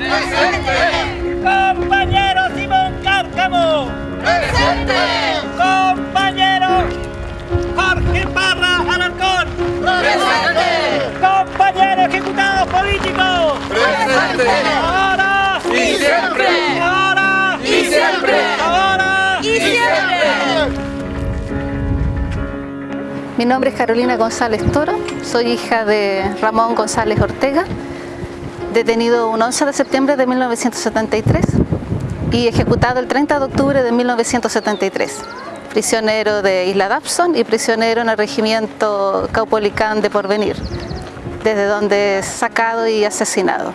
¡Presente! Compañero Simón Cárcamo. ¡Presente! Compañero Jorge Parra Alarcón. ¡Presente! Compañero ejecutado político. ¡Presente! Ahora y siempre. Ahora y siempre. Ahora y siempre. Mi nombre es Carolina González Toro, soy hija de Ramón González Ortega, detenido un 11 de septiembre de 1973 y ejecutado el 30 de octubre de 1973. Prisionero de Isla Dabson y prisionero en el regimiento Caupolicán de Porvenir, desde donde es sacado y asesinado.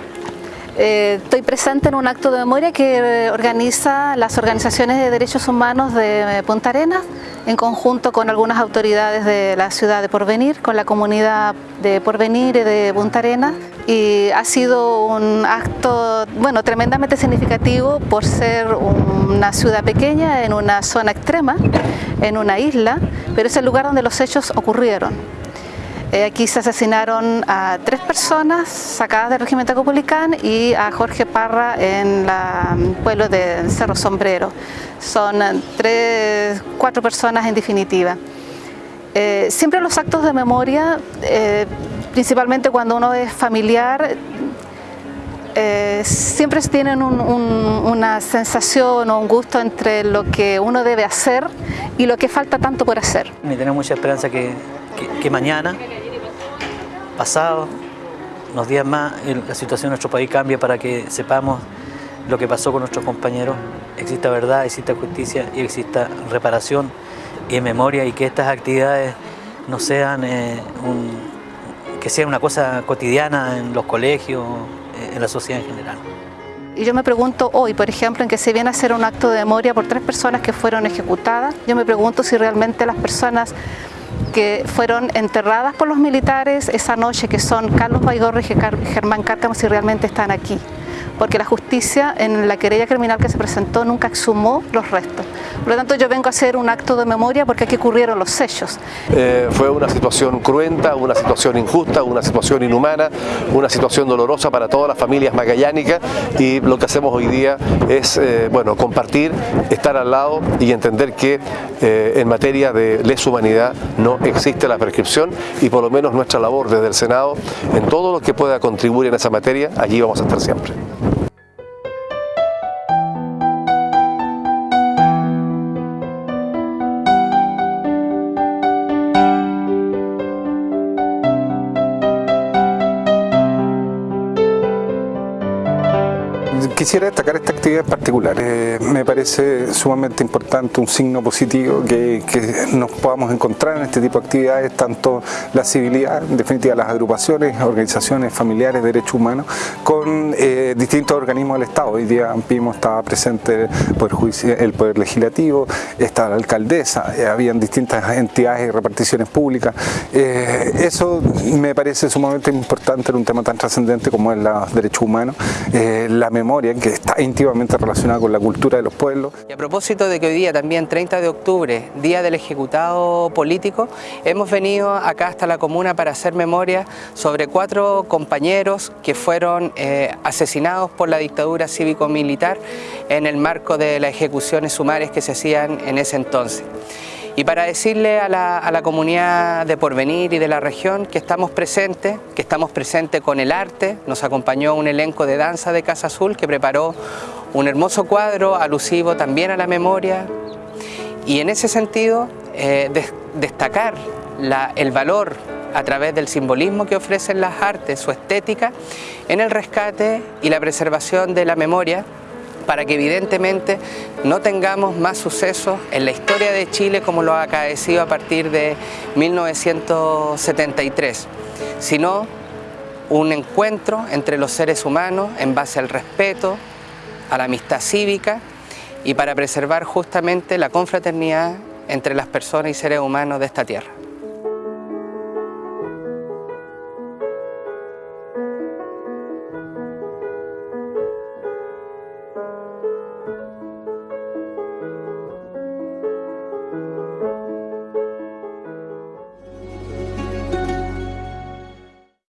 Eh, estoy presente en un acto de memoria que organiza las organizaciones de derechos humanos de Punta Arenas en conjunto con algunas autoridades de la ciudad de Porvenir, con la comunidad de Porvenir y de Punta Arenas y ha sido un acto bueno, tremendamente significativo por ser una ciudad pequeña en una zona extrema, en una isla, pero es el lugar donde los hechos ocurrieron. Eh, aquí se asesinaron a tres personas sacadas del régimen Tacopolicán y a Jorge Parra en el pueblo de Cerro Sombrero. Son tres, cuatro personas en definitiva. Eh, siempre los actos de memoria, eh, principalmente cuando uno es familiar, siempre tienen una sensación o un gusto entre lo que uno debe hacer y lo que falta tanto por hacer. Y tenemos mucha esperanza que, mañana pasado, unos días más, la situación en nuestro país cambia para que sepamos lo que pasó con nuestros compañeros, exista verdad, exista justicia y exista reparación y memoria y que estas actividades no sean eh, que sea una cosa cotidiana en los colegios, en la sociedad en general. Y yo me pregunto hoy, por ejemplo, en que se viene a hacer un acto de memoria por tres personas que fueron ejecutadas, yo me pregunto si realmente las personas que fueron enterradas por los militares esa noche, que son Carlos Baigorri y Germán Cárcamo, si realmente están aquí porque la justicia en la querella criminal que se presentó nunca exhumó los restos. Por lo tanto, yo vengo a hacer un acto de memoria porque aquí ocurrieron los sellos. Eh, fue una situación cruenta, una situación injusta, una situación inhumana, una situación dolorosa para todas las familias magallánicas y lo que hacemos hoy día es eh, bueno, compartir, estar al lado y entender que eh, en materia de lesa humanidad no existe la prescripción y por lo menos nuestra labor desde el Senado en todo lo que pueda contribuir en esa materia, allí vamos a estar siempre. Quisiera destacar esta actividad en particular. Eh, me parece sumamente importante, un signo positivo que, nos podamos encontrar en este tipo de actividades, tanto la civilidad, en definitiva las agrupaciones, organizaciones familiares, derechos humanos, con eh, distintos organismos del Estado. Hoy día Ampimo estaba presente el Poder, el poder Legislativo, estaba la alcaldesa, eh, habían distintas entidades y reparticiones públicas. eso me parece sumamente importante en un tema tan trascendente como es los derechos humanos, la memoria que está íntimamente relacionada con la cultura de los pueblos. Y a propósito de que hoy día también 30 de octubre, Día del Ejecutado Político, hemos venido acá hasta la comuna para hacer memoria sobre cuatro compañeros que fueron eh, asesinados por la dictadura cívico-militar en el marco de las ejecuciones sumarias que se hacían en ese entonces. Y para decirle a la, comunidad de Porvenir y de la región que estamos presentes, que estamos presentes con el arte, nos acompañó un elenco de danza de Casa Azul que preparó un hermoso cuadro alusivo también a la memoria. Y en ese sentido eh, destacar el valor a través del simbolismo que ofrecen las artes, su estética, en el rescate y la preservación de la memoria para que evidentemente no tengamos más sucesos en la historia de Chile como lo ha acaecido a partir de 1973, sino un encuentro entre los seres humanos en base al respeto, a la amistad cívica y para preservar justamente la confraternidad entre las personas y seres humanos de esta tierra.